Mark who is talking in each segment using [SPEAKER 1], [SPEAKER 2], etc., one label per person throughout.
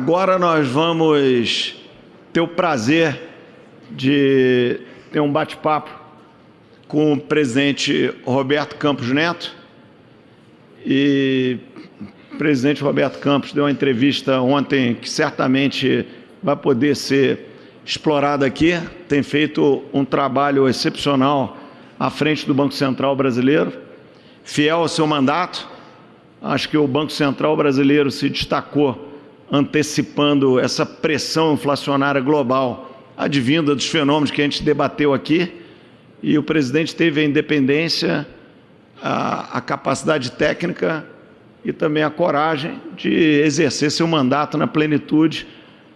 [SPEAKER 1] Agora nós vamos ter o prazer de ter um bate-papo com o presidente Roberto Campos Neto. E o presidente Roberto Campos deu uma entrevista ontem que certamente vai poder ser explorada aqui. Tem feito um trabalho excepcional à frente do Banco Central brasileiro, fiel ao seu mandato. Acho que o Banco Central brasileiro se destacou antecipando essa pressão inflacionária global advinda dos fenômenos que a gente debateu aqui. E o presidente teve a independência, a, a capacidade técnica e também a coragem de exercer seu mandato na plenitude,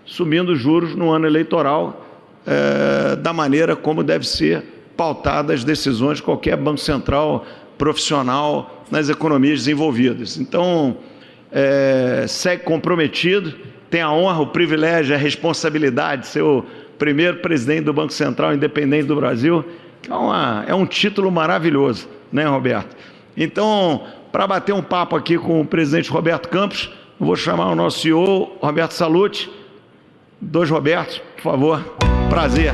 [SPEAKER 1] subindo juros no ano eleitoral, é, da maneira como deve ser pautada as decisões de qualquer banco central profissional nas economias desenvolvidas. Então, é, segue comprometido, tem a honra, o privilégio, a responsabilidade de ser o primeiro presidente do Banco Central Independente do Brasil, é, uma, é um título maravilhoso, né, Roberto? Então, para bater um papo aqui com o presidente Roberto Campos, vou chamar o nosso CEO, Roberto Salute. Dois Robertos, por favor. Prazer.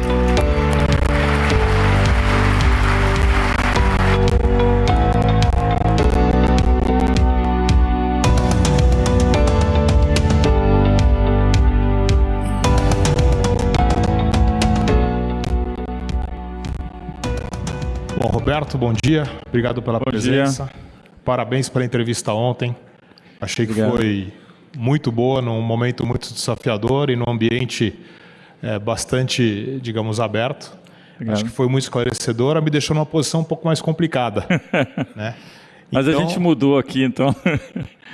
[SPEAKER 2] Roberto, bom dia. Obrigado pela
[SPEAKER 3] bom
[SPEAKER 2] presença.
[SPEAKER 3] Dia.
[SPEAKER 2] Parabéns pela entrevista ontem. Achei que Obrigado. foi muito boa, num momento muito desafiador e num ambiente é, bastante, digamos, aberto. Obrigado. Acho que foi muito esclarecedora, me deixou numa posição um pouco mais complicada. né?
[SPEAKER 3] Mas então, a gente mudou aqui, então.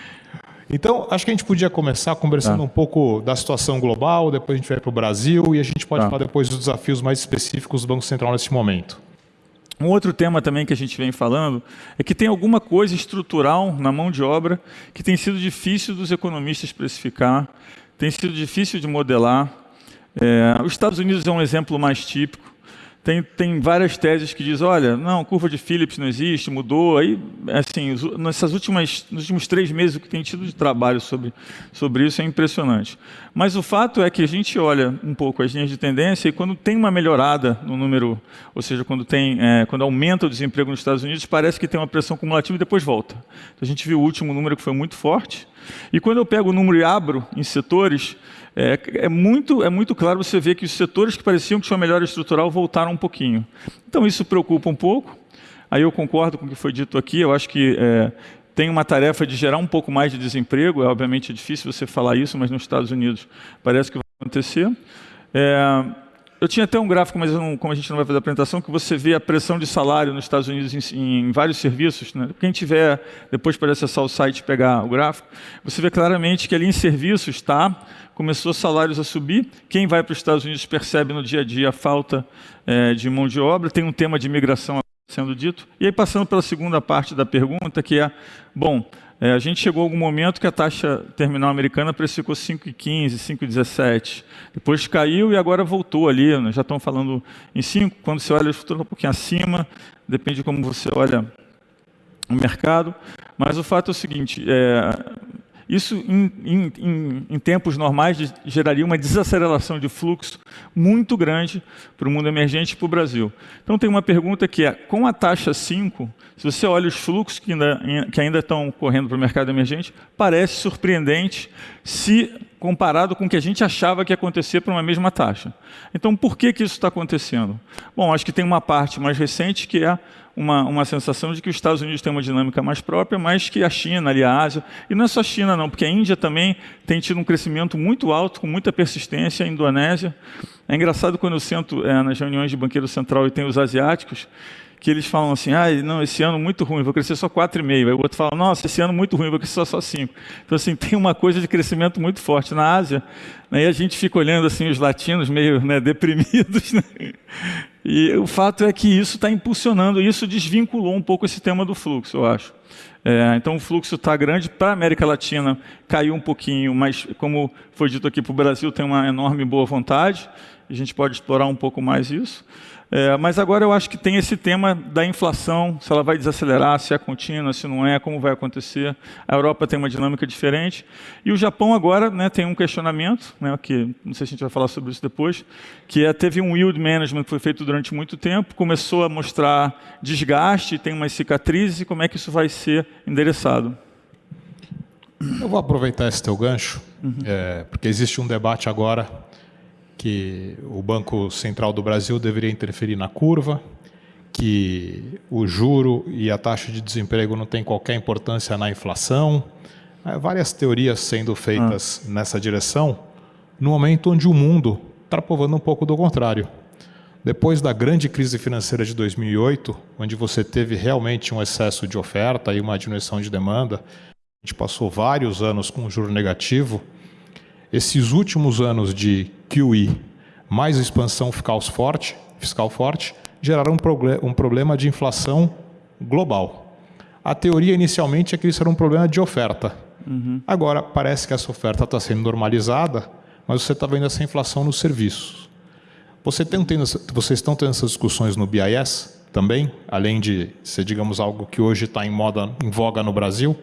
[SPEAKER 2] então, acho que a gente podia começar conversando tá. um pouco da situação global, depois a gente vai para o Brasil e a gente pode tá. falar depois dos desafios mais específicos do Banco Central nesse momento.
[SPEAKER 3] Um outro tema também que a gente vem falando é que tem alguma coisa estrutural na mão de obra que tem sido difícil dos economistas precificar, tem sido difícil de modelar. É, os Estados Unidos é um exemplo mais típico. Tem, tem várias teses que dizem, olha, não, curva de Phillips não existe, mudou. Aí, assim, nessas últimas, nos últimos três meses, o que tem tido de trabalho sobre, sobre isso é impressionante. Mas o fato é que a gente olha um pouco as linhas de tendência e quando tem uma melhorada no número, ou seja, quando, tem, é, quando aumenta o desemprego nos Estados Unidos, parece que tem uma pressão cumulativa e depois volta. Então, a gente viu o último número que foi muito forte. E quando eu pego o número e abro em setores, é, é, muito, é muito claro você ver que os setores que pareciam que tinham melhora estrutural voltaram um pouquinho. Então isso preocupa um pouco. Aí eu concordo com o que foi dito aqui, eu acho que é, tem uma tarefa de gerar um pouco mais de desemprego, é obviamente difícil você falar isso, mas nos Estados Unidos parece que vai acontecer. É, eu tinha até um gráfico, mas não, como a gente não vai fazer a apresentação, que você vê a pressão de salário nos Estados Unidos em, em vários serviços. Né? Quem tiver, depois para acessar o site e pegar o gráfico, você vê claramente que ali em serviços está, começou salários a subir. Quem vai para os Estados Unidos percebe no dia a dia a falta é, de mão de obra. Tem um tema de imigração sendo dito. E aí, passando pela segunda parte da pergunta, que é, bom, é, a gente chegou a algum momento que a taxa terminal americana precificou 5,15, 5,17. Depois caiu e agora voltou ali, né? já estão falando em 5. Quando você olha futuro, um pouquinho acima, depende de como você olha o mercado. Mas o fato é o seguinte, é, isso, em, em, em, em, tempos normais, geraria uma desaceleração de fluxo muito grande para o mundo emergente e para o Brasil. Então, tem uma pergunta que é, com a taxa 5, se você olha os fluxos que ainda, que ainda estão correndo para o mercado emergente, parece surpreendente se comparado com o que a gente achava que ia acontecer para uma mesma taxa. Então, por que, que isso está acontecendo? Bom, acho que tem uma parte mais recente que é uma, uma sensação de que os Estados Unidos têm uma dinâmica mais própria, mas que a China, ali a Ásia, e não é só a China não, porque a Índia também tem tido um crescimento muito alto, com muita persistência, a Indonésia. É engraçado quando eu sento é, nas reuniões de banqueiro central e tem os asiáticos, que eles falam assim, ah, não, esse ano muito ruim, vou crescer só 4,5. Aí o outro fala, nossa, esse ano muito ruim, vou crescer só 5. Então, assim, tem uma coisa de crescimento muito forte na Ásia, né, e a gente fica olhando assim os latinos meio né, deprimidos, né? E o fato é que isso está impulsionando, isso desvinculou um pouco esse tema do fluxo, eu acho. É, então o fluxo está grande para a América Latina, caiu um pouquinho, mas como foi dito aqui para o Brasil, tem uma enorme boa vontade. a gente pode explorar um pouco mais isso. É, mas agora eu acho que tem esse tema da inflação, se ela vai desacelerar, se é contínua, se não é, como vai acontecer. A Europa tem uma dinâmica diferente. E o Japão agora né, tem um questionamento, né, que não sei se a gente vai falar sobre isso depois, que é, teve um yield management que foi feito durante muito tempo, começou a mostrar desgaste, tem umas cicatrizes, e como é que isso vai ser endereçado?
[SPEAKER 2] Eu vou aproveitar esse teu gancho, uhum. é, porque existe um debate agora que o Banco Central do Brasil deveria interferir na curva, que o juro e a taxa de desemprego não tem qualquer importância na inflação. É, várias teorias sendo feitas ah. nessa direção, no momento onde o mundo está provando um pouco do contrário. Depois da grande crise financeira de 2008, onde você teve realmente um excesso de oferta e uma diminuição de demanda, a gente passou vários anos com um juro negativo. Esses últimos anos de QE mais expansão fiscal forte, fiscal forte geraram um, um problema de inflação global. A teoria inicialmente é que isso era um problema de oferta. Uhum. Agora, parece que essa oferta está sendo normalizada, mas você está vendo essa inflação nos serviços. Você tem, tem, vocês estão tendo essas discussões no BIS também, além de ser, digamos, algo que hoje está em moda, em voga no Brasil?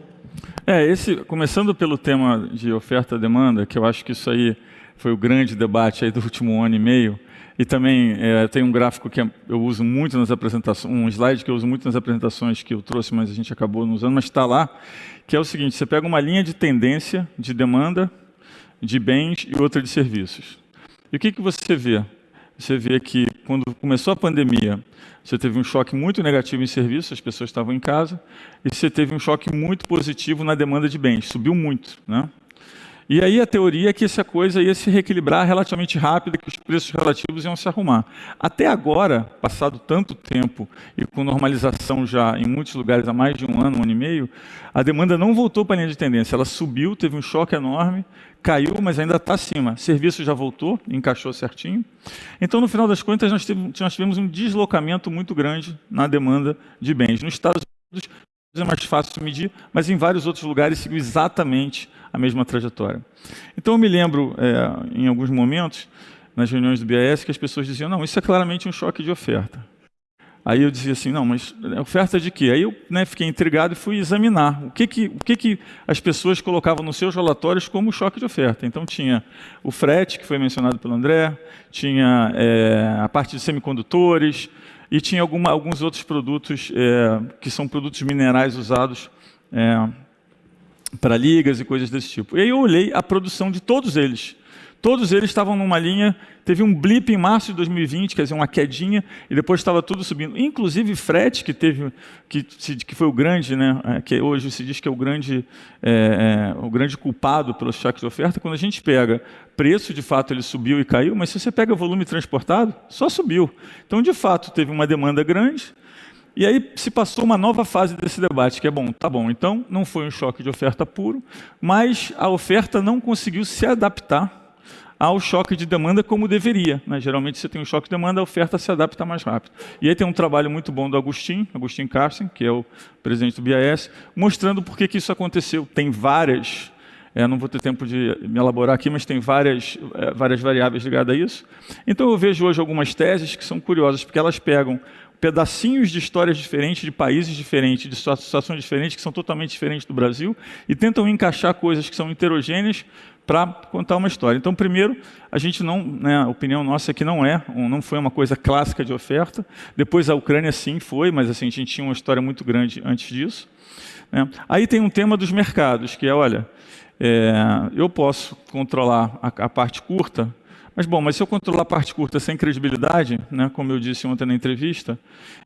[SPEAKER 3] É, esse, começando pelo tema de oferta-demanda, que eu acho que isso aí foi o grande debate aí do último ano e meio, e também é, tem um gráfico que eu uso muito nas apresentações, um slide que eu uso muito nas apresentações que eu trouxe, mas a gente acabou não usando, mas está lá, que é o seguinte, você pega uma linha de tendência de demanda de bens e outra de serviços. E o que, que você vê? Você vê que quando começou a pandemia, você teve um choque muito negativo em serviços, as pessoas estavam em casa, e você teve um choque muito positivo na demanda de bens, subiu muito. Né? E aí a teoria é que essa coisa ia se reequilibrar relativamente rápido, que os preços relativos iam se arrumar. Até agora, passado tanto tempo e com normalização já em muitos lugares há mais de um ano, um ano e meio, a demanda não voltou para a linha de tendência. Ela subiu, teve um choque enorme, caiu, mas ainda está acima. Serviço já voltou, encaixou certinho. Então, no final das contas, nós tivemos um deslocamento muito grande na demanda de bens. Nos Estados Unidos é mais fácil medir, mas em vários outros lugares seguiu exatamente a mesma trajetória. Então eu me lembro, é, em alguns momentos, nas reuniões do BAS, que as pessoas diziam, não, isso é claramente um choque de oferta. Aí eu dizia assim, não, mas oferta de quê? Aí eu né, fiquei intrigado e fui examinar o que, que, o que, que as pessoas colocavam nos seus relatórios como choque de oferta. Então tinha o frete, que foi mencionado pelo André, tinha é, a parte de semicondutores, e tinha alguma, alguns outros produtos é, que são produtos minerais usados é, para ligas e coisas desse tipo. E aí eu olhei a produção de todos eles. Todos eles estavam numa linha, teve um blip em março de 2020, quer dizer, uma quedinha, e depois estava tudo subindo. Inclusive frete, que teve, que, que foi o grande, né, é, que hoje se diz que é o grande, é, é, o grande culpado pelo choque de oferta, quando a gente pega preço, de fato ele subiu e caiu, mas se você pega volume transportado, só subiu. Então, de fato, teve uma demanda grande, e aí se passou uma nova fase desse debate, que é bom, tá bom, então não foi um choque de oferta puro, mas a oferta não conseguiu se adaptar ao choque de demanda como deveria. Né? Geralmente você tem um choque de demanda, a oferta se adapta mais rápido. E aí tem um trabalho muito bom do Agostinho, Agostinho Carsten, que é o presidente do BIS, mostrando por que, que isso aconteceu. Tem várias, é, não vou ter tempo de me elaborar aqui, mas tem várias, é, várias variáveis ligadas a isso. Então eu vejo hoje algumas teses que são curiosas, porque elas pegam pedacinhos de histórias diferentes, de países diferentes, de situações diferentes, que são totalmente diferentes do Brasil, e tentam encaixar coisas que são heterogêneas para contar uma história. Então, primeiro, a gente não, né, a opinião nossa é que não é, não foi uma coisa clássica de oferta. Depois a Ucrânia sim foi, mas assim, a gente tinha uma história muito grande antes disso. Né? Aí tem um tema dos mercados, que é, olha, é, eu posso controlar a, a parte curta mas, bom, mas se eu controlar a parte curta sem credibilidade, né, como eu disse ontem na entrevista,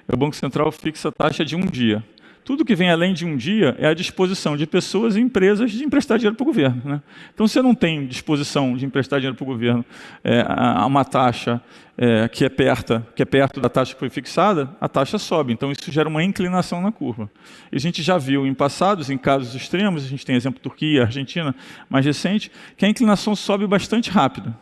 [SPEAKER 3] o Banco Central fixa a taxa de um dia. Tudo que vem além de um dia é a disposição de pessoas e empresas de emprestar dinheiro para o governo. Né? Então, se eu não tenho disposição de emprestar dinheiro para o governo é, a uma taxa é, que, é perto, que é perto da taxa que foi fixada, a taxa sobe. Então, isso gera uma inclinação na curva. E a gente já viu em passados, em casos extremos, a gente tem exemplo Turquia, Argentina, mais recente, que a inclinação sobe bastante rápido.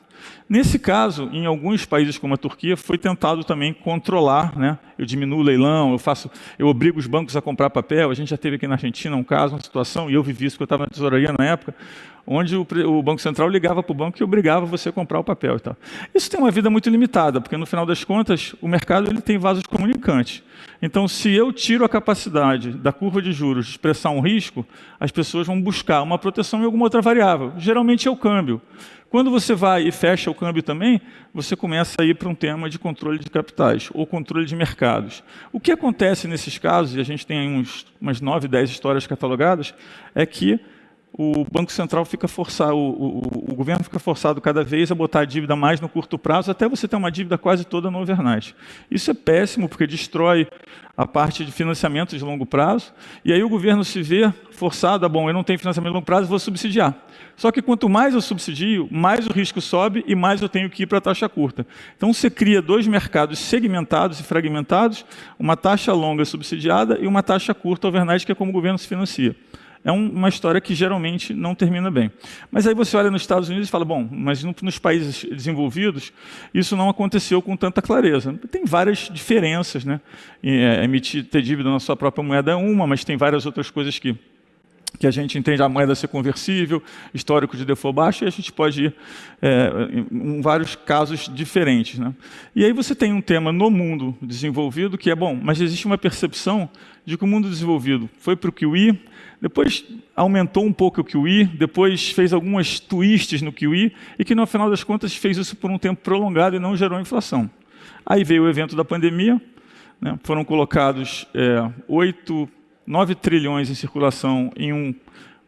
[SPEAKER 3] Nesse caso, em alguns países como a Turquia, foi tentado também controlar, né? Eu diminuo o leilão, eu faço, eu obrigo os bancos a comprar papel. A gente já teve aqui na Argentina um caso, uma situação, e eu vivi isso porque eu estava na tesouraria na época, onde o, o, Banco Central ligava para o banco e obrigava você a comprar o papel e tal. Isso tem uma vida muito limitada, porque no final das contas o mercado ele tem vasos comunicantes. Então, se eu tiro a capacidade da curva de juros de expressar um risco, as pessoas vão buscar uma proteção em alguma outra variável. Geralmente é o câmbio. Quando você vai e fecha o câmbio também, você começa a ir para um tema de controle de capitais ou controle de mercados. O que acontece nesses casos, e a gente tem uns, umas 9, 10 histórias catalogadas, é que o Banco Central fica forçado, o, o, o, governo fica forçado cada vez a botar a dívida mais no curto prazo, até você ter uma dívida quase toda no overnight. Isso é péssimo, porque destrói a parte de financiamento de longo prazo, e aí o governo se vê forçado, ah, bom, eu não tenho financiamento de longo prazo, vou subsidiar. Só que quanto mais eu subsidio, mais o risco sobe e mais eu tenho que ir para a taxa curta. Então você cria dois mercados segmentados e fragmentados, uma taxa longa subsidiada e uma taxa curta overnight, que é como o governo se financia é um, uma história que geralmente não termina bem. Mas aí você olha nos Estados Unidos e fala, bom, mas no, nos países desenvolvidos isso não aconteceu com tanta clareza. Tem várias diferenças, né? E, é, emitir, ter dívida na sua própria moeda é uma, mas tem várias outras coisas que que a gente entende a moeda ser conversível, histórico de default baixo, e a gente pode ir é, em vários casos diferentes. Né? E aí você tem um tema no mundo desenvolvido que é bom, mas existe uma percepção de que o mundo desenvolvido foi para o QI, depois aumentou um pouco o QI, depois fez algumas twists no QI, e que no final das contas fez isso por um tempo prolongado e não gerou inflação. Aí veio o evento da pandemia, né? foram colocados é, 8, 9 trilhões em circulação em um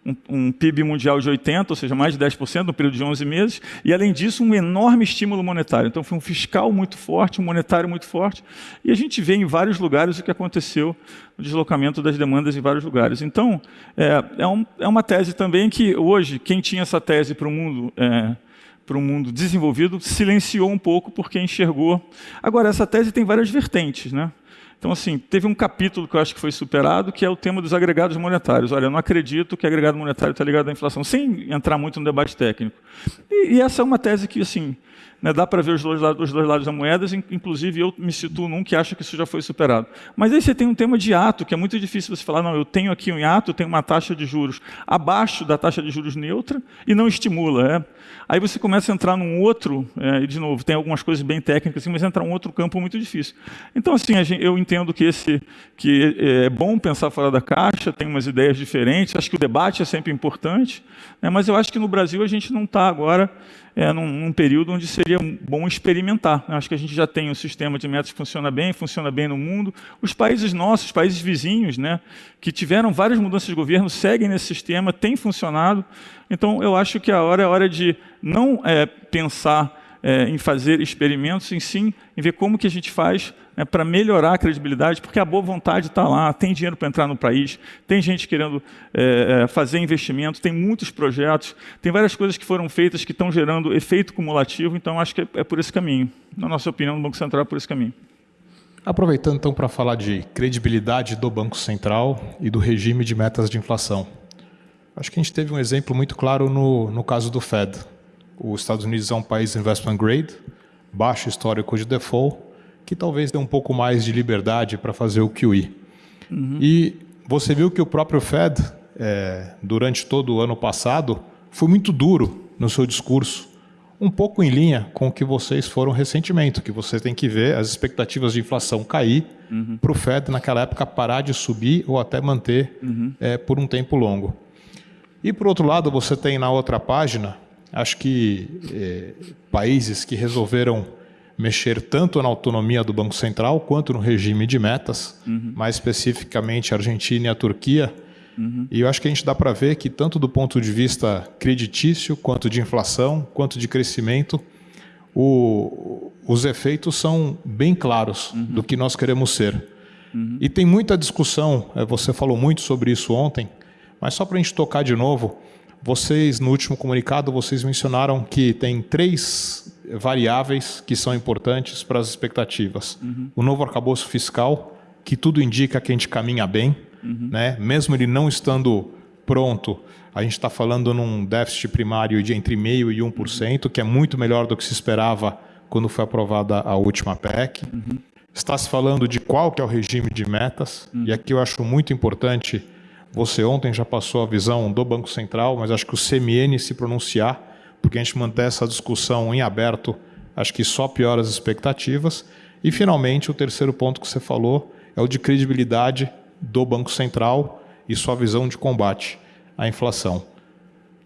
[SPEAKER 3] um, um, PIB mundial de 80, ou seja, mais de 10% no período de 11 meses, e além disso um enorme estímulo monetário. Então foi um fiscal muito forte, um monetário muito forte, e a gente vê em vários lugares o que aconteceu no deslocamento das demandas em vários lugares. Então é, é, um, é uma tese também que hoje, quem tinha essa tese para o mundo... É, para o mundo desenvolvido, silenciou um pouco porque enxergou. Agora, essa tese tem várias vertentes. Né? Então, assim, teve um capítulo que eu acho que foi superado, que é o tema dos agregados monetários. Olha, eu não acredito que agregado monetário está ligado à inflação, sem entrar muito no debate técnico. E, e essa é uma tese que, assim, né, dá para ver os dois, lados, os dois lados da moeda, inclusive eu me situo num que acha que isso já foi superado. Mas aí você tem um tema de ato, que é muito difícil você falar, não, eu tenho aqui um ato, tenho uma taxa de juros abaixo da taxa de juros neutra e não estimula. É. Aí você começa a entrar num outro, é, e de novo, tem algumas coisas bem técnicas, assim, mas entra um outro campo muito difícil. Então, assim, eu entendo que, esse, que é bom pensar fora da caixa, tem umas ideias diferentes, acho que o debate é sempre importante, né, mas eu acho que no Brasil a gente não está agora é, num, num, período onde seria bom experimentar. Acho que a gente já tem um sistema de metas que funciona bem, funciona bem no mundo. Os países nossos, os países vizinhos, né, que tiveram várias mudanças de governo, seguem nesse sistema, tem funcionado. Então, eu acho que a hora é hora de não é, pensar é, em fazer experimentos, em sim em ver como que a gente faz né, para melhorar a credibilidade, porque a boa vontade está lá, tem dinheiro para entrar no país, tem gente querendo é, é, fazer investimento, tem muitos projetos, tem várias coisas que foram feitas que estão gerando efeito cumulativo, então acho que é, é por esse caminho. Na nossa opinião, o Banco Central é por esse caminho.
[SPEAKER 2] Aproveitando então para falar de credibilidade do Banco Central e do regime de metas de inflação. Acho que a gente teve um exemplo muito claro no, no caso do Fed. Os Estados Unidos é um país investment grade, baixo histórico de default, que talvez dê um pouco mais de liberdade para fazer o QE. Uhum. E você viu que o próprio Fed, é, durante todo o ano passado, foi muito duro no seu discurso, um pouco em linha com o que vocês foram recentemente, que você tem que ver as expectativas de inflação cair uhum. para o Fed naquela época parar de subir ou até manter uhum. é, por um tempo longo. E por outro lado, você tem na outra página Acho que é, países que resolveram mexer tanto na autonomia do Banco Central quanto no regime de metas, uhum. mais especificamente a Argentina e a Turquia. Uhum. E eu acho que a gente dá para ver que, tanto do ponto de vista creditício, quanto de inflação, quanto de crescimento, o, os efeitos são bem claros uhum. do que nós queremos ser. Uhum. E tem muita discussão, é, você falou muito sobre isso ontem, mas só para a gente tocar de novo, vocês, no último comunicado, vocês mencionaram que tem três variáveis que são importantes para as expectativas. Uhum. O novo arcabouço fiscal, que tudo indica que a gente caminha bem, uhum. né? mesmo ele não estando pronto, a gente está falando num déficit primário de entre 0,5% e 1%, que é muito melhor do que se esperava quando foi aprovada a última PEC. Uhum. Está se falando de qual que é o regime de metas, uhum. e aqui eu acho muito importante, você ontem já passou a visão do Banco Central, mas acho que o CMN se pronunciar, porque a gente manter essa discussão em aberto, acho que só piora as expectativas. E, finalmente, o terceiro ponto que você falou é o de credibilidade do Banco Central e sua visão de combate à inflação.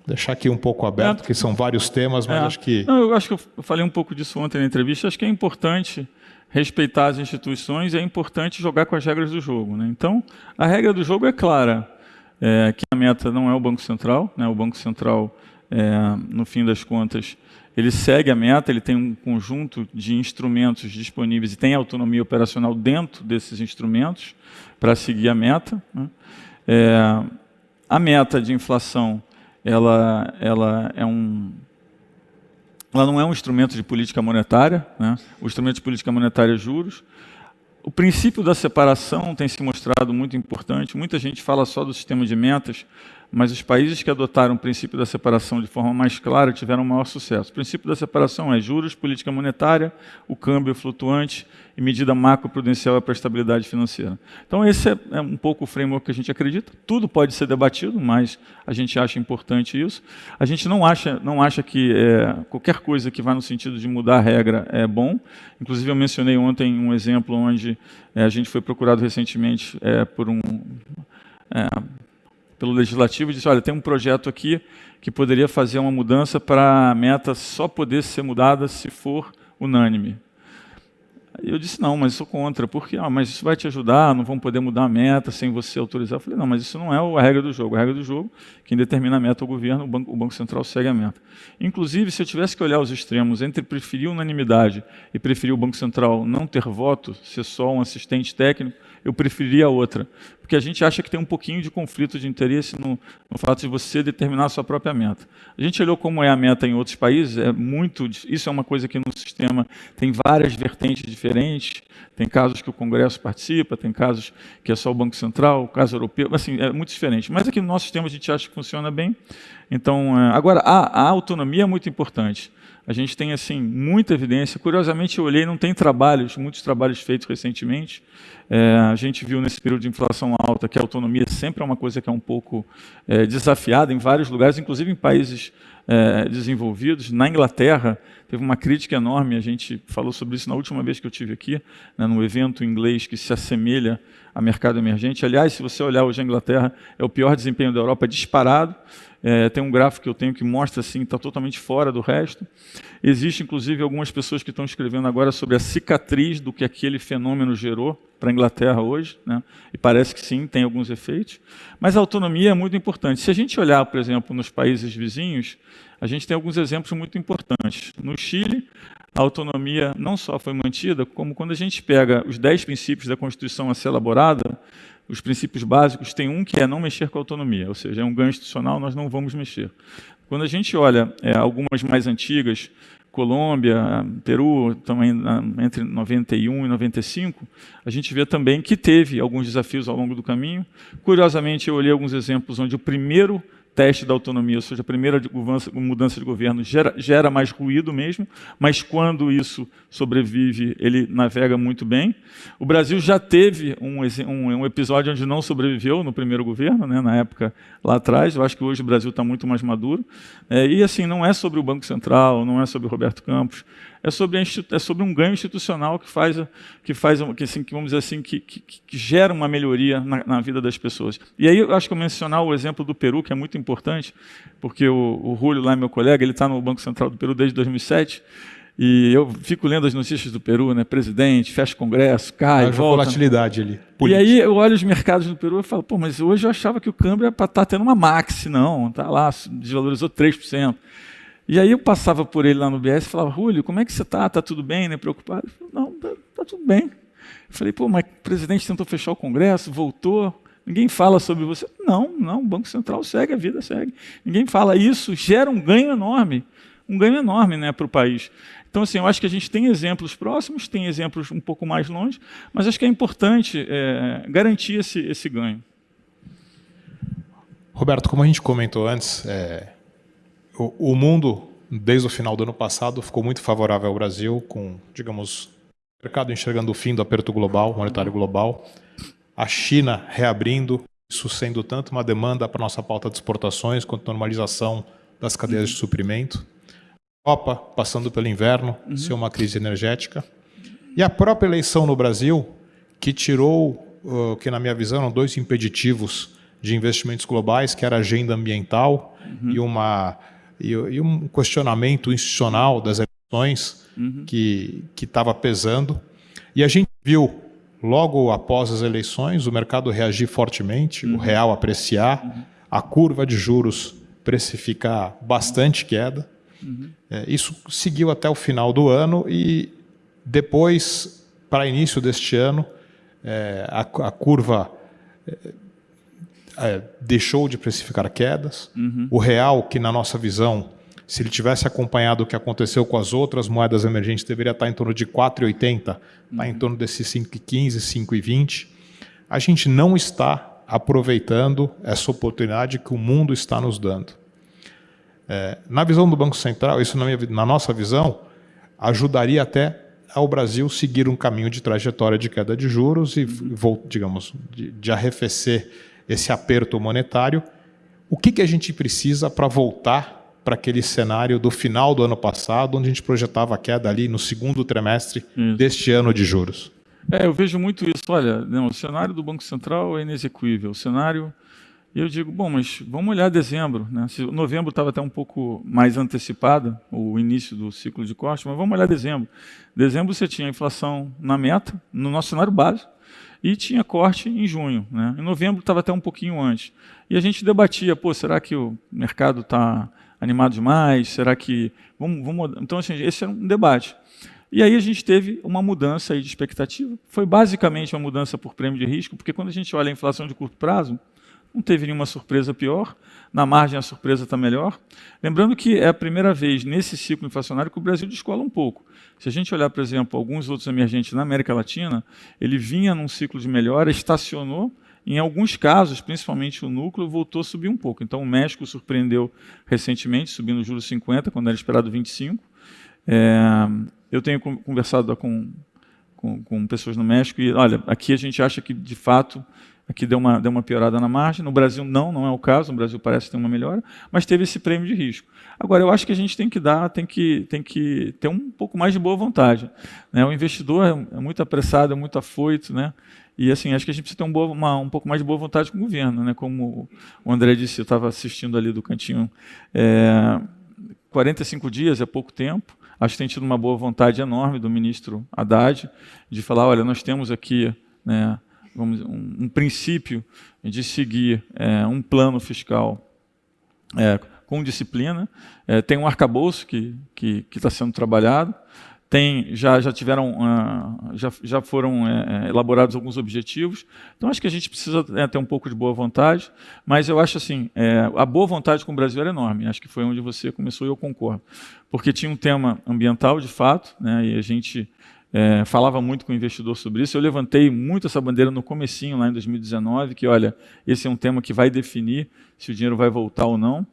[SPEAKER 2] Deixar aqui um pouco aberto, é, porque são vários temas, mas é. acho que.
[SPEAKER 3] Não, eu acho que eu falei um pouco disso ontem na entrevista. Acho que é importante respeitar as instituições e é importante jogar com as regras do jogo. Né? Então, a regra do jogo é clara, é, que a meta não é o Banco Central, né? o Banco Central, é, no fim das contas, ele segue a meta, ele tem um conjunto de instrumentos disponíveis e tem autonomia operacional dentro desses instrumentos para seguir a meta. Né? É, a meta de inflação ela, ela é um ela não é um instrumento de política monetária, né? o instrumento de política monetária é juros. O princípio da separação tem se mostrado muito importante. Muita gente fala só do sistema de metas, mas os países que adotaram o princípio da separação de forma mais clara tiveram maior sucesso. O princípio da separação é juros, política monetária, o câmbio flutuante e medida macroprudencial para a estabilidade financeira. Então esse é, é, um pouco o framework que a gente acredita. Tudo pode ser debatido, mas a gente acha importante isso. A gente não acha, não acha que é, qualquer coisa que vá no sentido de mudar a regra é bom. Inclusive eu mencionei ontem um exemplo onde é, a gente foi procurado recentemente é, por um é, pelo legislativo e disse: olha, tem um projeto aqui que poderia fazer uma mudança para a meta só poder ser mudada se for unânime. Eu disse, não, mas sou contra, porque ah, mas isso vai te ajudar, não vão poder mudar a meta sem você autorizar. Eu falei, não, mas isso não é a regra do jogo. A regra do jogo, quem determina a meta é o governo, o Banco, o Banco Central segue a meta. Inclusive, se eu tivesse que olhar os extremos entre preferir unanimidade e preferir o Banco Central não ter voto, ser só um assistente técnico, eu preferiria a outra. Porque a gente acha que tem um pouquinho de conflito de interesse no, no fato de você determinar a sua própria meta. A gente olhou como é a meta em outros países, é muito, isso é uma coisa que no sistema tem várias vertentes diferentes, tem casos que o Congresso participa, tem casos que é só o Banco Central, o caso europeu, assim, é muito diferente. Mas aqui no nosso sistema a gente acha que funciona bem. Então, é, agora, a, a autonomia é muito importante. A gente tem assim muita evidência. Curiosamente, eu olhei, não tem trabalhos, muitos trabalhos feitos recentemente. É, a gente viu nesse período de inflação alta que a autonomia sempre é uma coisa que é um pouco é, desafiada em vários lugares, inclusive em países é, desenvolvidos. Na Inglaterra, teve uma crítica enorme, a gente falou sobre isso na última vez que eu tive aqui, né, no evento inglês que se assemelha a mercado emergente. Aliás, se você olhar hoje a Inglaterra, é o pior desempenho da Europa disparado. É, tem um gráfico que eu tenho que mostra assim, está totalmente fora do resto. Existe, inclusive, algumas pessoas que estão escrevendo agora sobre a cicatriz do que aquele fenômeno gerou para a Inglaterra hoje, né? e parece que sim, tem alguns efeitos. Mas a autonomia é muito importante. Se a gente olhar, por exemplo, nos países vizinhos, a gente tem alguns exemplos muito importantes. No Chile, a autonomia não só foi mantida, como quando a gente pega os dez princípios da Constituição a ser elaborada, os princípios básicos, tem um que é não mexer com a autonomia, ou seja, é um ganho institucional, nós não vamos mexer. Quando a gente olha é, algumas mais antigas, Colômbia, Peru, também entre 91 e 95, a gente vê também que teve alguns desafios ao longo do caminho. Curiosamente, eu olhei alguns exemplos onde o primeiro teste da autonomia, ou seja, a primeira mudança de governo gera, gera mais ruído mesmo, mas quando isso sobrevive, ele navega muito bem. O Brasil já teve um, um, um episódio onde não sobreviveu no primeiro governo, né, na época lá atrás. Eu acho que hoje o Brasil está muito mais maduro. É, e assim, não é sobre o Banco Central, não é sobre o Roberto Campos, é sobre, é sobre um ganho institucional que faz, que faz que, assim, que vamos dizer assim, que, que, que gera uma melhoria na, na, vida das pessoas. E aí eu acho que eu mencionar o exemplo do Peru, que é muito importante, porque o, o Julio, lá meu colega, ele está no Banco Central do Peru desde 2007, e eu fico lendo as notícias do Peru, né? Presidente, fecha congresso, cai, a volta.
[SPEAKER 2] volatilidade ali.
[SPEAKER 3] Política. E aí eu olho os mercados do Peru e falo, pô, mas hoje eu achava que o câmbio era para estar tá tendo uma maxi, não, está lá, desvalorizou 3%. E aí eu passava por ele lá no BS e falava, Rúlio, como é que você está? Está tudo bem, né? Preocupado? Não, está tá tudo bem. Eu falei, pô, mas o presidente tentou fechar o Congresso, voltou, ninguém fala sobre você. Não, não, o Banco Central segue, a vida segue. Ninguém fala isso, gera um ganho enorme, um ganho enorme né, para o país. Então, assim, eu acho que a gente tem exemplos próximos, tem exemplos um pouco mais longe, mas acho que é importante é, garantir esse, esse ganho.
[SPEAKER 2] Roberto, como a gente comentou antes, é, o, o, mundo, desde o final do ano passado, ficou muito favorável ao Brasil, com, digamos, o mercado enxergando o fim do aperto global, monetário global, a China reabrindo, isso sendo tanto uma demanda para nossa pauta de exportações, quanto normalização das cadeias de suprimento. Europa passando pelo inverno, uhum. ser uma crise energética. E a própria eleição no Brasil, que tirou, uh, que na minha visão eram dois impeditivos de investimentos globais, que era a agenda ambiental uhum. e, uma, e, e, um questionamento institucional das eleições uhum. que estava pesando. E a gente viu, logo após as eleições, o mercado reagir fortemente, uhum. o real apreciar, uhum. a curva de juros precificar bastante queda. Uhum. É, isso seguiu até o final do ano e depois, para início deste ano, é, a, a, curva é, deixou de precificar quedas. Uhum. O real, que na nossa visão, se ele tivesse acompanhado o que aconteceu com as outras moedas emergentes, deveria estar em torno de 4,80, está uhum. em torno desses 5,15, 5,20. A gente não está aproveitando essa oportunidade que o mundo está nos dando. É, na visão do Banco Central, isso na, minha, na nossa visão, ajudaria até ao Brasil seguir um caminho de trajetória de queda de juros e, digamos, de, de arrefecer esse aperto monetário, o que, que a gente precisa para voltar para aquele cenário do final do ano passado, onde a gente projetava a queda ali no segundo trimestre isso. deste ano de juros?
[SPEAKER 3] É, eu vejo muito isso. Olha, não, o cenário do Banco Central é inexequível. O cenário. Eu digo, bom, mas vamos olhar dezembro. Né? Novembro estava até um pouco mais antecipado, o início do ciclo de corte, mas vamos olhar dezembro. Dezembro você tinha inflação na meta, no nosso cenário básico, e tinha corte em junho. Né? Em novembro estava até um pouquinho antes. E a gente debatia, pô, será que o mercado está animado demais? Será que... Vamos, vamos... Então, assim, esse era um debate. E aí a gente teve uma mudança aí de expectativa. Foi basicamente uma mudança por prêmio de risco, porque quando a gente olha a inflação de curto prazo, não teve nenhuma surpresa pior, na margem a surpresa está melhor. Lembrando que é a primeira vez nesse ciclo inflacionário que o Brasil descola um pouco. Se a gente olhar, por exemplo, alguns outros emergentes na América Latina, ele vinha num ciclo de melhora, estacionou, em alguns casos, principalmente o núcleo, voltou a subir um pouco. Então o México surpreendeu recentemente, subindo o juros 50, quando era esperado 25. É, eu tenho conversado com, com, com pessoas no México e, olha, aqui a gente acha que, de fato, Aqui deu uma, deu uma piorada na margem. No Brasil, não, não é o caso. No Brasil parece ter uma melhora, mas teve esse prêmio de risco. Agora, eu acho que a gente tem que dar, tem que, tem que ter um pouco mais de boa vontade. Né? O investidor é, é muito apressado, é muito afoito, né? E assim, acho que a gente precisa ter um, boa, uma, um pouco mais de boa vontade com o governo, né? Como o André disse, eu estava assistindo ali do cantinho. É, 45 dias é pouco tempo. Acho que tem tido uma boa vontade enorme do ministro Haddad de falar, olha, nós temos aqui né, vamos, um, um princípio de seguir é, um plano fiscal é, com disciplina. É, tem um arcabouço que está sendo trabalhado. Tem, já, já tiveram, uh, já, já foram é, elaborados alguns objetivos. Então acho que a gente precisa é, ter um pouco de boa vontade, mas eu acho assim, a boa vontade com o Brasil era enorme. Acho que foi onde você começou e eu concordo, porque tinha um tema ambiental de fato, né, e a gente é, falava muito com o investidor sobre isso. Eu levantei muito essa bandeira no comecinho, lá em 2019, que, olha, esse é um tema que vai definir se o dinheiro vai voltar ou não.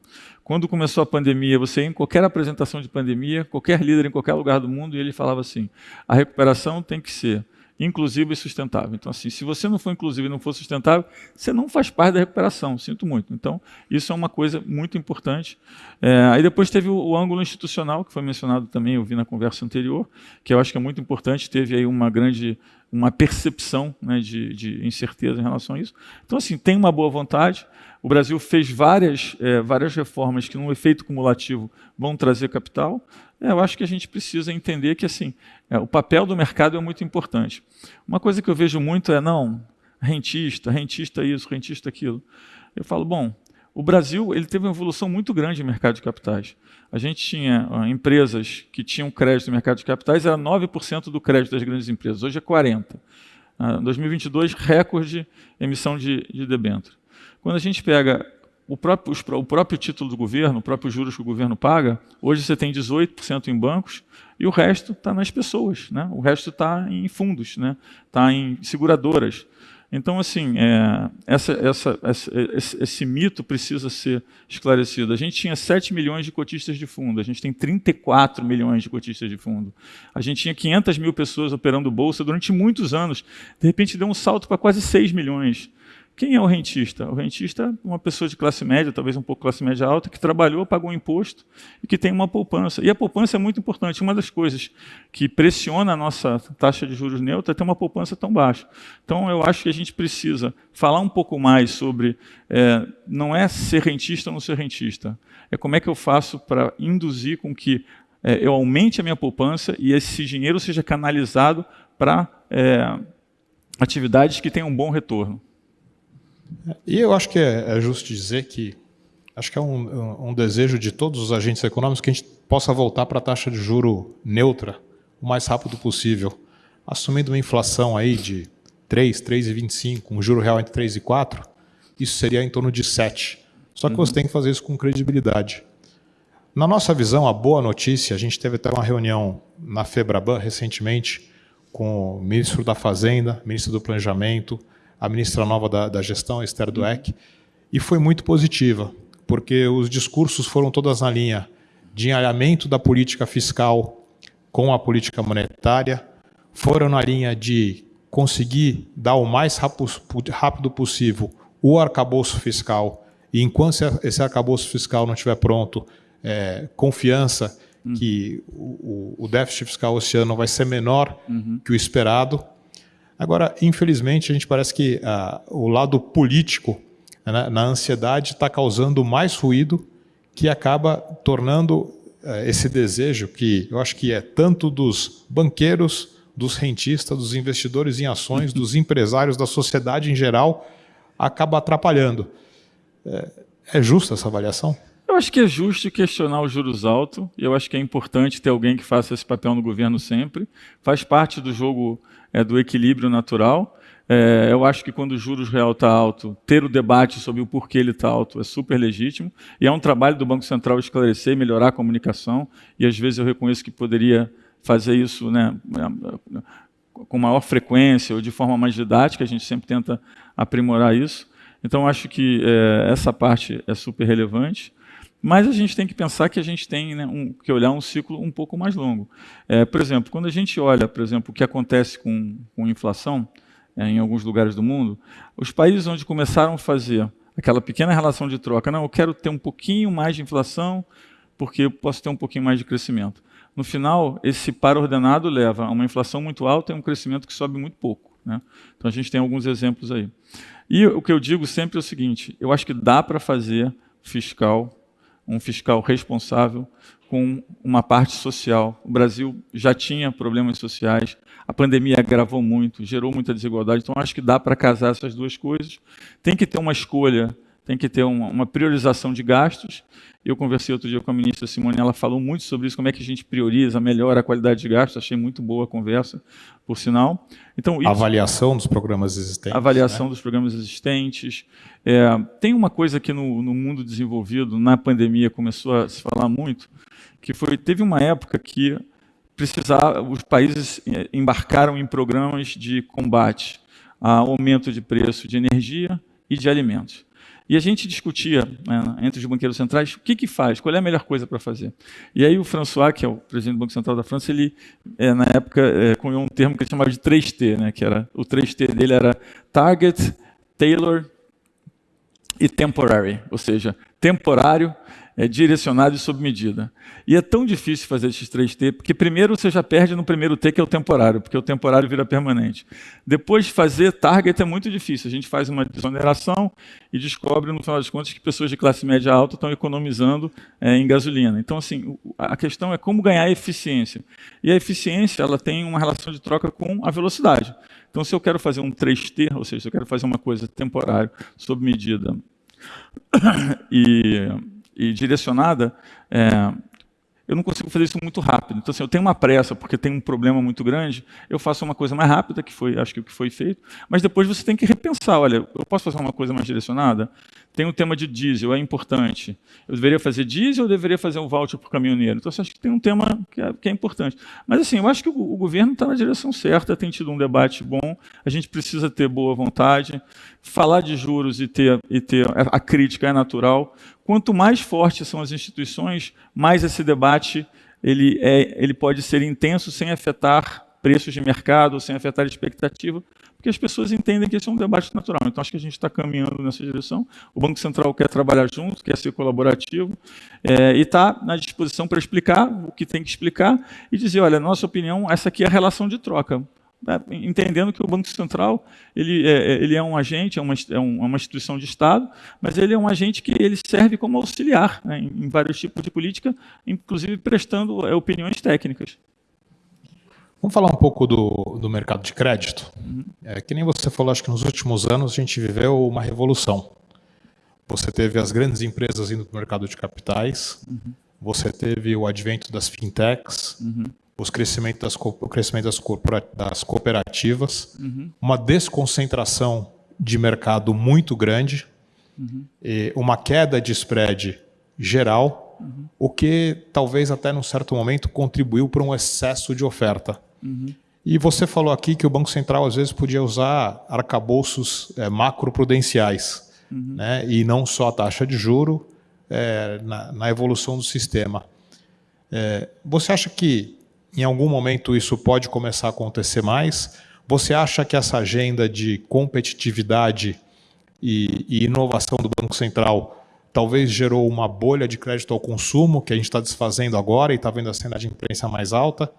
[SPEAKER 3] Quando começou a pandemia, você ia em qualquer apresentação de pandemia, qualquer líder em qualquer lugar do mundo, e ele falava assim, a recuperação tem que ser inclusivo e sustentável. Então, assim, se você não for inclusivo e não for sustentável, você não faz parte da recuperação, sinto muito. Então, isso é uma coisa muito importante. É, aí depois teve o, o, ângulo institucional, que foi mencionado também, eu vi na conversa anterior, que eu acho que é muito importante, teve aí uma grande uma percepção né, de, de, incerteza em relação a isso. Então, assim, tem uma boa vontade. O Brasil fez várias, é, várias reformas que, no efeito cumulativo, vão trazer capital. É, eu acho que a gente precisa entender que assim, é, o papel do mercado é muito importante. Uma coisa que eu vejo muito é, não, rentista, rentista isso, rentista aquilo. Eu falo, bom, o Brasil ele teve uma evolução muito grande no mercado de capitais. A gente tinha uh, empresas que tinham crédito no mercado de capitais, era 9% do crédito das grandes empresas, hoje é 40%. Em uh, 2022, recorde emissão de, de debênture. Quando a gente pega o próprio, o próprio título do governo, o próprio juros que o governo paga, hoje você tem 18% em bancos e o resto está nas pessoas, né? o resto está em fundos, está né? Tá em seguradoras. Então, assim, é, essa, essa, essa, esse, esse, mito precisa ser esclarecido. A gente tinha 7 milhões de cotistas de fundo, a gente tem 34 milhões de cotistas de fundo. A gente tinha 500 mil pessoas operando bolsa durante muitos anos. De repente, deu um salto para quase 6 milhões. Quem é o rentista? O rentista é uma pessoa de classe média, talvez um pouco classe média alta, que trabalhou, pagou imposto e que tem uma poupança. E a poupança é muito importante. Uma das coisas que pressiona a nossa taxa de juros neutra é ter uma poupança tão baixa. Então, eu acho que a gente precisa falar um pouco mais sobre, é, não é ser rentista ou não ser rentista, é como é que eu faço para induzir com que é, eu aumente a minha poupança e esse dinheiro seja canalizado para é, atividades que tenham um bom retorno.
[SPEAKER 2] E eu acho que é, é justo dizer que acho que é um, um, desejo de todos os agentes econômicos que a gente possa voltar para a taxa de juro neutra o mais rápido possível, assumindo uma inflação aí de 3, 3,25, um juro real entre 3 e 4, isso seria em torno de 7. Só que uhum. você tem que fazer isso com credibilidade. Na nossa visão, a boa notícia, a gente teve até uma reunião na Febraban recentemente com o ministro da Fazenda, ministro do Planejamento, a ministra nova da, da gestão, Esther Dueck, e foi muito positiva, porque os discursos foram todas na linha de alinhamento da política fiscal com a política monetária, foram na linha de conseguir dar o mais rápido possível o arcabouço fiscal, e enquanto esse arcabouço fiscal não estiver pronto, é, confiança hum. que o, o, déficit fiscal esse ano vai ser menor uhum. que o esperado, Agora, infelizmente, a gente parece que ah, o lado político né, na ansiedade está causando mais ruído que acaba tornando eh, esse desejo, que eu acho que é tanto dos banqueiros, dos rentistas, dos investidores em ações, dos empresários, da sociedade em geral, acaba atrapalhando. É, é justa essa avaliação?
[SPEAKER 3] Eu acho que é justo questionar os juros altos, e eu acho que é importante ter alguém que faça esse papel no governo sempre. Faz parte do jogo é, do equilíbrio natural. É, eu acho que quando o juros real está alto, ter o debate sobre o porquê ele está alto é super legítimo. E é um trabalho do Banco Central esclarecer melhorar a comunicação. E às vezes eu reconheço que poderia fazer isso né, com maior frequência ou de forma mais didática. A gente sempre tenta aprimorar isso. Então acho que é, essa parte é super relevante. Mas a gente tem que pensar que a gente tem né, um, que olhar um ciclo um pouco mais longo. É, por exemplo, quando a gente olha, por exemplo, o que acontece com, com inflação é, em alguns lugares do mundo, os países onde começaram a fazer aquela pequena relação de troca, não, eu quero ter um pouquinho mais de inflação porque eu posso ter um pouquinho mais de crescimento. No final, esse par ordenado leva a uma inflação muito alta e um crescimento que sobe muito pouco. Né? Então a gente tem alguns exemplos aí. E o que eu digo sempre é o seguinte, eu acho que dá para fazer fiscal um fiscal responsável com uma parte social. O Brasil já tinha problemas sociais, a pandemia agravou muito, gerou muita desigualdade, então acho que dá para casar essas duas coisas. Tem que ter uma escolha, tem que ter uma, uma priorização de gastos. Eu conversei outro dia com a ministra Simone, ela falou muito sobre isso, como é que a gente prioriza, melhora a qualidade de gastos, achei muito boa a conversa, por sinal.
[SPEAKER 2] Então, isso, avaliação dos programas existentes.
[SPEAKER 3] Avaliação né? dos programas existentes, é, tem uma coisa que no, no, mundo desenvolvido, na pandemia, começou a se falar muito, que foi teve uma época que precisava, os países é, embarcaram em programas de combate a aumento de preço de energia e de alimentos. E a gente discutia né, entre os banqueiros centrais o que, que faz, qual é a melhor coisa para fazer. E aí o François, que é o presidente do Banco Central da França, ele, é, na época, é, cunhou um termo que ele chamava de 3T, né, que era, o 3T dele era Target, Tailor e temporary, ou seja, temporário, é direcionado e sob medida. E é tão difícil fazer esses três T, porque primeiro você já perde no primeiro T, que é o temporário, porque o temporário vira permanente. Depois, fazer target é muito difícil. A gente faz uma desoneração e descobre, no final das contas, que pessoas de classe média alta estão economizando é, em gasolina. Então, assim, a questão é como ganhar eficiência. E a eficiência ela tem uma relação de troca com a velocidade. Então, se eu quero fazer um 3T, ou seja, se eu quero fazer uma coisa temporária, sob medida e, e direcionada, é, eu não consigo fazer isso muito rápido. Então, assim, eu tenho uma pressa, porque tem um problema muito grande, eu faço uma coisa mais rápida, que foi, acho que o que foi feito, mas depois você tem que repensar, olha, eu posso fazer uma coisa mais direcionada? Tem o um tema de diesel, é importante. Eu deveria fazer diesel ou deveria fazer um voucher para o caminhoneiro? Então, você acha que tem um tema que é, que é importante. Mas, assim, eu acho que o, o governo está na direção certa, tem tido um debate bom, a gente precisa ter boa vontade, falar de juros e ter, e ter a crítica é natural, Quanto mais fortes são as instituições, mais esse debate ele, é, ele pode ser intenso sem afetar preços de mercado, sem afetar a expectativa, porque as pessoas entendem que esse é um debate natural. Então, acho que a gente está caminhando nessa direção. O Banco Central quer trabalhar junto, quer ser colaborativo, é, e está na disposição para explicar o que tem que explicar e dizer, olha, nossa opinião, essa aqui é a relação de troca. Né, entendendo que o Banco Central ele é, é, ele é um agente, é uma, é, é uma instituição de Estado, mas ele é um agente que ele serve como auxiliar né, em, vários tipos de política, inclusive prestando é, opiniões técnicas.
[SPEAKER 2] Vamos falar um pouco do, do mercado de crédito. Uhum. É, que nem você falou, acho que nos últimos anos a gente viveu uma revolução. Você teve as grandes empresas indo para o mercado de capitais, uhum. você teve o advento das fintechs, uhum os crescimento das, o crescimento das, das cooperativas, uhum. uma desconcentração de mercado muito grande, uhum. uma queda de spread geral, uhum. o que talvez até num certo momento contribuiu para um excesso de oferta. Uhum. E você falou aqui que o Banco Central às vezes podia usar arcabouços é, macroprudenciais, uhum. né, e não só a taxa de juro é, na, na, evolução do sistema. É, você acha que em algum momento isso pode começar a acontecer mais. Você acha que essa agenda de competitividade e, e inovação do Banco Central talvez gerou uma bolha de crédito ao consumo que a gente está desfazendo agora e está vendo a cena de imprensa mais alta?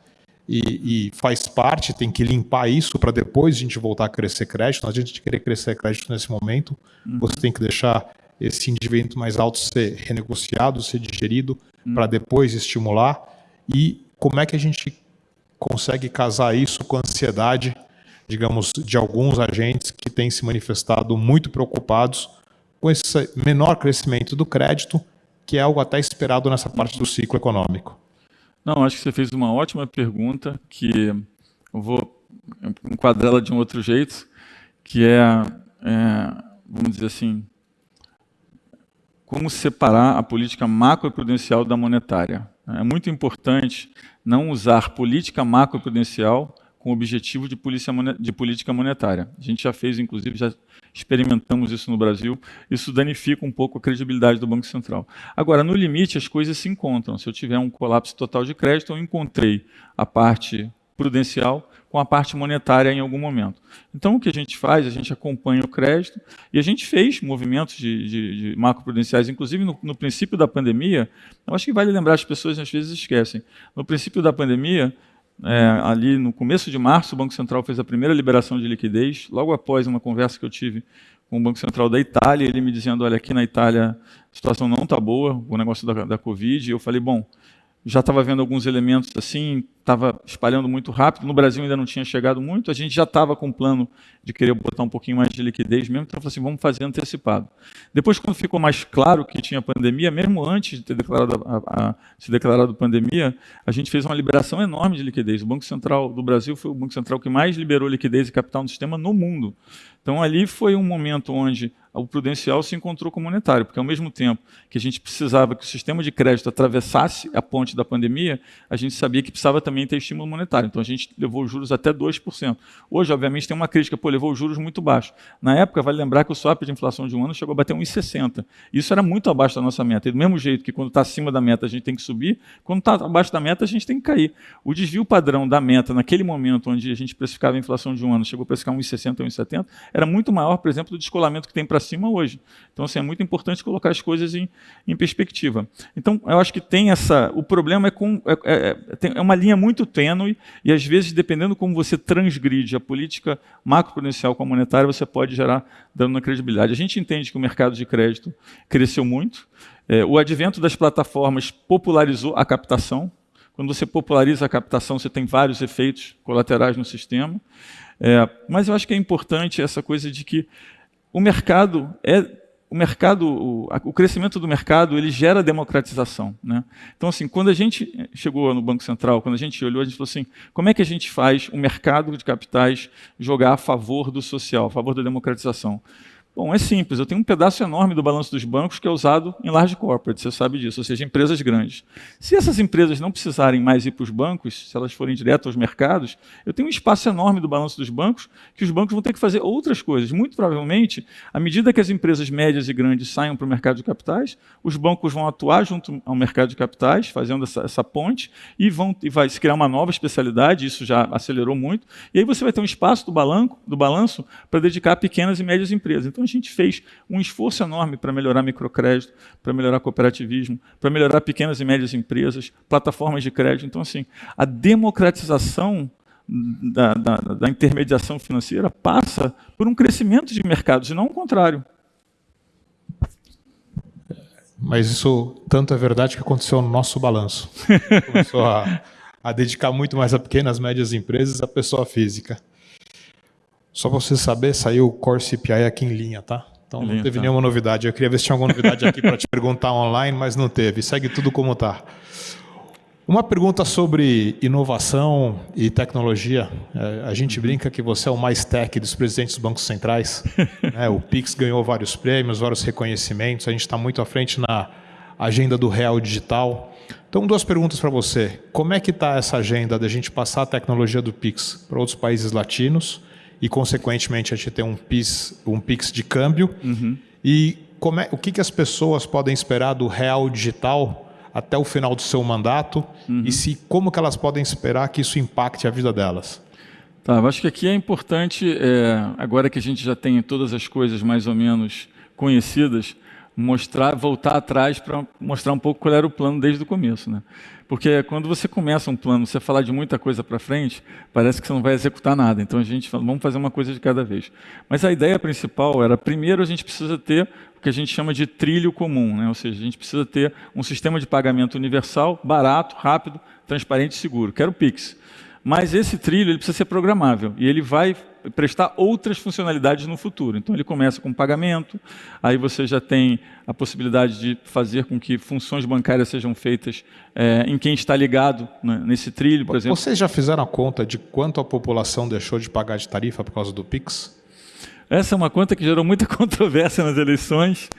[SPEAKER 2] E, e, faz parte, tem que limpar isso para depois a gente voltar a crescer crédito. Não adianta a gente querer crescer crédito nesse momento. Uhum. Você tem que deixar esse endividamento mais alto ser renegociado, ser digerido, uhum. para depois estimular. E como é que a gente consegue casar isso com a ansiedade, digamos, de alguns agentes que têm se manifestado muito preocupados com esse menor crescimento do crédito, que é algo até esperado nessa parte do ciclo econômico?
[SPEAKER 3] Não, acho que você fez uma ótima pergunta, que eu vou enquadrá-la de um outro jeito, que é, é, vamos dizer assim, como separar a política macroprudencial da monetária. É muito importante não usar política macroprudencial com o objetivo de, de, política monetária. A gente já fez, inclusive, já experimentamos isso no Brasil. Isso danifica um pouco a credibilidade do Banco Central. Agora, no limite, as coisas se encontram. Se eu tiver um colapso total de crédito, eu encontrei a parte prudencial com a parte monetária em algum momento. Então, o que a gente faz? A gente acompanha o crédito e a gente fez movimentos de, de, de macroprudenciais, inclusive no, no, princípio da pandemia. Eu acho que vale lembrar, as pessoas às vezes esquecem. No princípio da pandemia, é, ali no começo de março, o Banco Central fez a primeira liberação de liquidez, logo após uma conversa que eu tive com o Banco Central da Itália, ele me dizendo, olha, aqui na Itália a situação não está boa, o negócio da, da Covid, e eu falei, bom, já estava vendo alguns elementos assim, estava espalhando muito rápido. No Brasil ainda não tinha chegado muito. A gente já estava com o plano de querer botar um pouquinho mais de liquidez mesmo. Então, eu falei assim, vamos fazer antecipado. Depois, quando ficou mais claro que tinha pandemia, mesmo antes de ter declarado a, a, se declarado pandemia, a gente fez uma liberação enorme de liquidez. O Banco Central do Brasil foi o Banco Central que mais liberou liquidez e capital no sistema no mundo. Então, ali foi um momento onde o prudencial se encontrou com o monetário, porque ao mesmo tempo que a gente precisava que o sistema de crédito atravessasse a ponte da pandemia, a gente sabia que precisava também ter estímulo monetário. Então a gente levou os juros até 2%. Hoje, obviamente, tem uma crítica, pô, levou os juros muito baixo. Na época, vale lembrar que o swap de inflação de um ano chegou a bater 1,60. Isso era muito abaixo da nossa meta. E do mesmo jeito que quando está acima da meta a gente tem que subir, quando está abaixo da meta a gente tem que cair. O desvio padrão da meta naquele momento onde a gente precificava a inflação de um ano, chegou a precificar 1,60, 1,70, era muito maior, por exemplo, do descolamento que tem para cima hoje. Então, assim, é muito importante colocar as coisas em, em perspectiva. Então, eu acho que tem essa. O problema é com. É, é, é uma linha muito tênue, e às vezes, dependendo como você transgride a política macroprudencial com a monetária, você pode gerar dano na credibilidade. A gente entende que o mercado de crédito cresceu muito. É, o advento das plataformas popularizou a captação. Quando você populariza a captação, você tem vários efeitos colaterais no sistema. É, mas eu acho que é importante essa coisa de que o mercado é o mercado, o, o, crescimento do mercado, ele gera democratização. Né? Então, assim, quando a gente chegou no Banco Central, quando a gente olhou, a gente falou assim, como é que a gente faz o mercado de capitais jogar a favor do social, a favor da democratização? Bom, é simples. Eu tenho um pedaço enorme do balanço dos bancos que é usado em large corporate, você sabe disso, ou seja, empresas grandes. Se essas empresas não precisarem mais ir para os bancos, se elas forem direto aos mercados, eu tenho um espaço enorme do balanço dos bancos que os bancos vão ter que fazer outras coisas. Muito provavelmente, à medida que as empresas médias e grandes saiam para o mercado de capitais, os bancos vão atuar junto ao mercado de capitais, fazendo essa, essa ponte, e, vão, e vai se criar uma nova especialidade, isso já acelerou muito, e aí você vai ter um espaço do, balanco, do balanço para dedicar a pequenas e médias empresas. Então, a gente fez um esforço enorme para melhorar microcrédito, para melhorar cooperativismo, para melhorar pequenas e médias empresas, plataformas de crédito. Então, assim, a democratização da, da, da intermediação financeira passa por um crescimento de mercados, e não o contrário.
[SPEAKER 2] Mas isso tanto é verdade que aconteceu no nosso balanço. Começou a, a dedicar muito mais a pequenas e médias empresas a pessoa física. Só para você saber, saiu o Core CPI aqui em linha, tá? Então não teve tá. nenhuma novidade. Eu queria ver se tinha alguma novidade aqui para te perguntar online, mas não teve. Segue tudo como está. Uma pergunta sobre inovação e tecnologia. É, a gente brinca que você é o mais tech dos presidentes dos bancos centrais. Né? O Pix ganhou vários prêmios, vários reconhecimentos. A gente está muito à frente na agenda do real digital. Então, duas perguntas para você. Como é que está essa agenda da gente passar a tecnologia do Pix para outros países latinos? E, consequentemente, a gente tem um PIX, um PIX de câmbio. Uhum. E como é, o que, que as pessoas podem esperar do real digital até o final do seu mandato uhum. e se como que elas podem esperar que isso impacte a vida delas?
[SPEAKER 3] Tá, eu acho que aqui é importante, é, agora que a gente já tem todas as coisas mais ou menos conhecidas, mostrar, voltar atrás para mostrar um pouco qual era o plano desde o começo. Né? Porque quando você começa um plano, você falar de muita coisa para frente, parece que você não vai executar nada. Então a gente fala, vamos fazer uma coisa de cada vez. Mas a ideia principal era, primeiro a gente precisa ter o que a gente chama de trilho comum, né? ou seja, a gente precisa ter um sistema de pagamento universal, barato, rápido, transparente e seguro, que era o Pix. Mas esse trilho ele precisa ser programável e ele vai prestar outras funcionalidades no futuro. Então ele começa com pagamento, aí você já tem a possibilidade de fazer com que funções bancárias sejam feitas é, em quem está ligado né, nesse trilho, por exemplo.
[SPEAKER 2] Vocês já fizeram a conta de quanto a população deixou de pagar de tarifa por causa do Pix?
[SPEAKER 3] Essa é uma conta que gerou muita controvérsia nas eleições.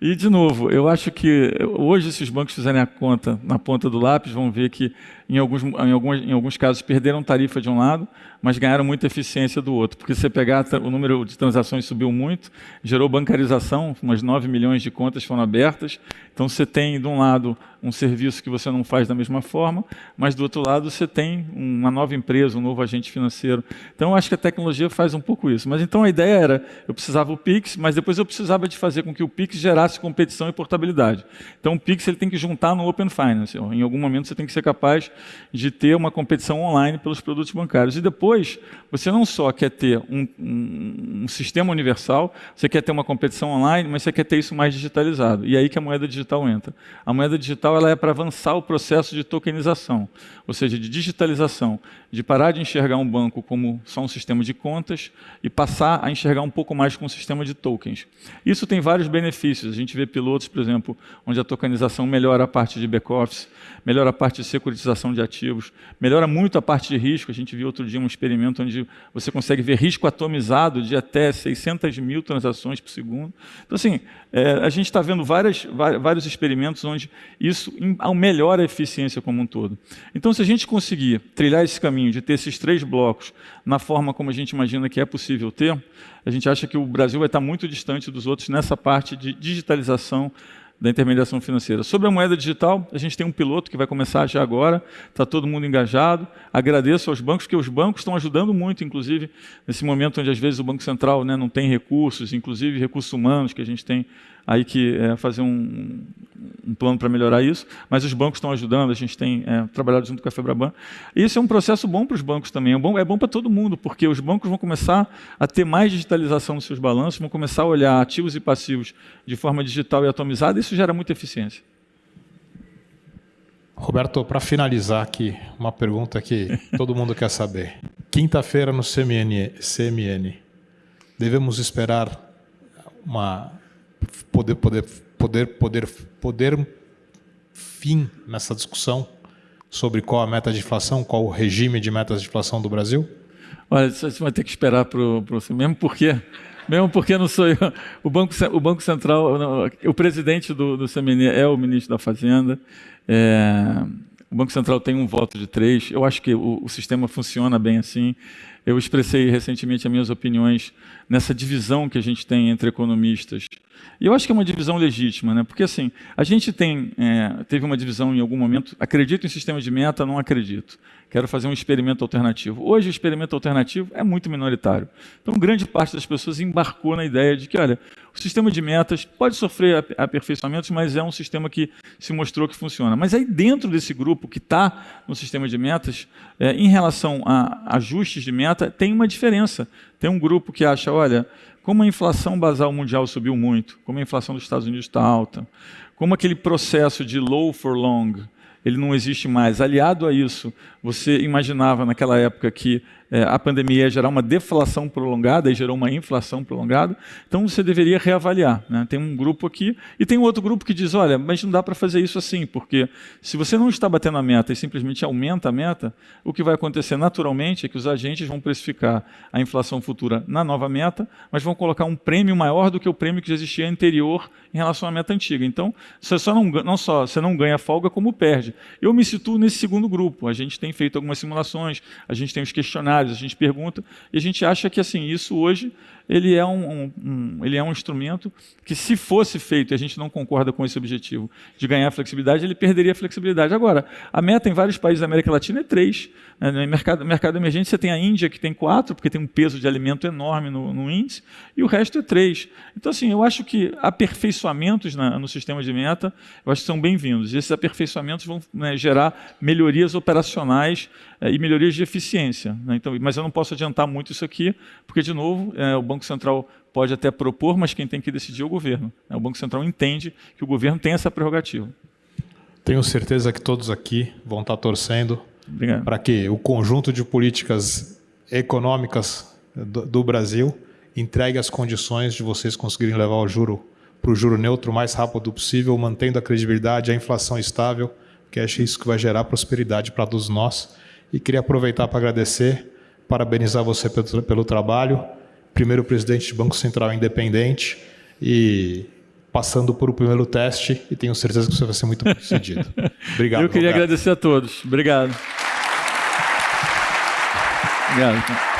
[SPEAKER 3] E, de novo, eu acho que hoje, se os bancos fizerem a conta na ponta do lápis, vão ver que, em alguns, em alguns, em alguns casos, perderam tarifa de um lado, mas ganharam muita eficiência do outro. Porque se você pegar, o número de transações subiu muito, gerou bancarização, umas 9 milhões de contas foram abertas. Então, você tem, de um lado, um serviço que você não faz da mesma forma, mas do outro lado você tem uma nova empresa, um novo agente financeiro. Então eu acho que a tecnologia faz um pouco isso. Mas então a ideia era, eu precisava o Pix, mas depois eu precisava de fazer com que o Pix gerasse competição e portabilidade. Então o Pix ele tem que juntar no Open Finance. Em algum momento você tem que ser capaz de ter uma competição online pelos produtos bancários. E depois você não só quer ter um, um, um sistema universal, você quer ter uma competição online, mas você quer ter isso mais digitalizado. E é aí que a moeda digital entra. A moeda digital ela é para avançar o processo de tokenização, ou seja, de digitalização, de parar de enxergar um banco como só um sistema de contas e passar a enxergar um pouco mais como um sistema de tokens. Isso tem vários benefícios. Gente vê pilotos, por exemplo, onde a tokenização melhora a parte de back-office, melhora a parte de securitização de ativos, melhora muito a parte de risco. A gente viu outro dia um experimento onde você consegue ver risco atomizado de até 600 mil transações por segundo. Então, assim, é, a gente está vendo várias, vários experimentos onde isso melhora a eficiência como um todo. Então, se a gente conseguir trilhar esse caminho de ter esses três blocos na forma como a gente imagina que é possível ter, a gente acha que o Brasil vai estar muito distante dos outros nessa parte de digitalização da intermediação financeira. Sobre a moeda digital, a gente tem um piloto que vai começar já agora, está todo mundo engajado. Agradeço aos bancos, que os bancos estão ajudando muito, inclusive, nesse momento onde às vezes o Banco Central né, não tem recursos, inclusive recursos humanos que a gente tem aí que é, fazer um, um plano para melhorar isso, mas os bancos estão ajudando, a gente tem é, trabalhado junto com a Febraban. Isso é um processo bom para os bancos também, é bom, é bom para todo mundo, porque os bancos vão começar a ter mais digitalização nos seus balanços, vão começar a olhar ativos e passivos de forma digital e atomizada, e isso gera muita eficiência.
[SPEAKER 2] Roberto, para finalizar aqui, uma pergunta que todo mundo quer saber. Quinta-feira no CMN, CMN, devemos esperar uma poder, poder, poder, poder, poder fim nessa discussão sobre qual a meta de inflação, qual o regime de metas de inflação do Brasil?
[SPEAKER 3] Olha, você vai ter que esperar para o mesmo porque mesmo porque não sou eu. O Banco, o Banco Central, não, o presidente do, do CMN é o ministro da Fazenda. É, o Banco Central tem um voto de três. Eu acho que o, o sistema funciona bem assim. Eu expressei recentemente as minhas opiniões nessa divisão que a gente tem entre economistas. E eu acho que é uma divisão legítima, né? porque assim, a gente tem, é, teve uma divisão em algum momento, acredito em sistema de meta, não acredito quero fazer um experimento alternativo. Hoje o experimento alternativo é muito minoritário. Então grande parte das pessoas embarcou na ideia de que, olha, o sistema de metas pode sofrer aperfeiçoamentos, mas é um sistema que se mostrou que funciona. Mas aí dentro desse grupo que está no sistema de metas, é, em relação a ajustes de meta, tem uma diferença. Tem um grupo que acha, olha, como a inflação basal mundial subiu muito, como a inflação dos Estados Unidos está alta, como aquele processo de low for long, ele não existe mais. Aliado a isso, você imaginava naquela época que é, a pandemia ia gerar uma deflação prolongada e gerou uma inflação prolongada, então você deveria reavaliar. Né? Tem um grupo aqui e tem um outro grupo que diz, olha, mas não dá para fazer isso assim, porque se você não está batendo a meta e simplesmente aumenta a meta, o que vai acontecer naturalmente é que os agentes vão precificar a inflação futura na nova meta, mas vão colocar um prêmio maior do que o prêmio que já existia anterior em relação à meta antiga. Então, você só não, não só você não ganha folga, como perde. Eu me situo nesse segundo grupo. A gente tem feito algumas simulações, a gente tem os questionários, a gente pergunta, e a gente acha que assim isso hoje ele é um, um, um, ele é um instrumento que, se fosse feito, e a gente não concorda com esse objetivo de ganhar flexibilidade, ele perderia a flexibilidade. Agora, a meta em vários países da América Latina é três. Né? No mercado, mercado emergente, você tem a Índia, que tem quatro, porque tem um peso de alimento enorme no, no índice, e o resto é três. Então, assim, eu acho que aperfeiçoamentos na, no sistema de meta, eu acho que são bem-vindos. Esses aperfeiçoamentos vão né, gerar melhorias operacionais é, e melhorias de eficiência. Né? Então, mas eu não posso adiantar muito isso aqui, porque, de novo, é, o Banco Central pode até propor, mas quem tem que decidir é o governo. Né? O Banco Central entende que o governo tem essa prerrogativa.
[SPEAKER 2] Tenho certeza que todos aqui vão estar torcendo para que o conjunto de políticas econômicas do, do, Brasil entregue as condições de vocês conseguirem levar o juro para o juro neutro o mais rápido possível, mantendo a credibilidade, a inflação estável, que acho isso que vai gerar prosperidade para todos nós. E queria aproveitar para agradecer, parabenizar você pelo, pelo trabalho, primeiro presidente de Banco Central independente e passando por o primeiro teste e tenho certeza que você vai ser muito bem sucedido.
[SPEAKER 3] Obrigado. Eu queria Roberto. agradecer a todos. Obrigado. Obrigado.